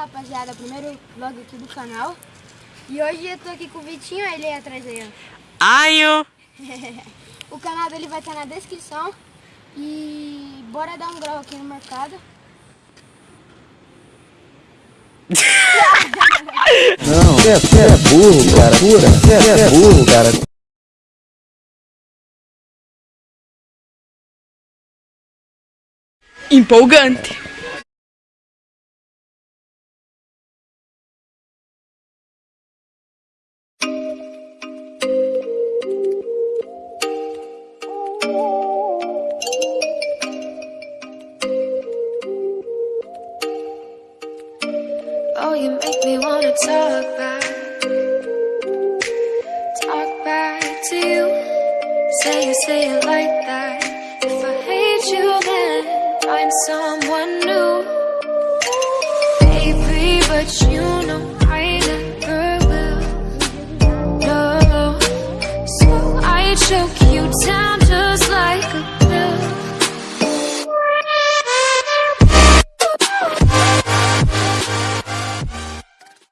rapaziada, primeiro vlog aqui do canal. E hoje eu tô aqui com o Vitinho, ele é atrás aí, ó. Aio! o canal dele vai estar na descrição. E bora dar um grau aqui no mercado. Não, você é, você é burro, cara. Pura. Você é, você é burro, cara. Empolgante. Oh, you make me wanna talk back, talk back to you. Say you say it like that. If I hate you, then find someone new, baby. But you know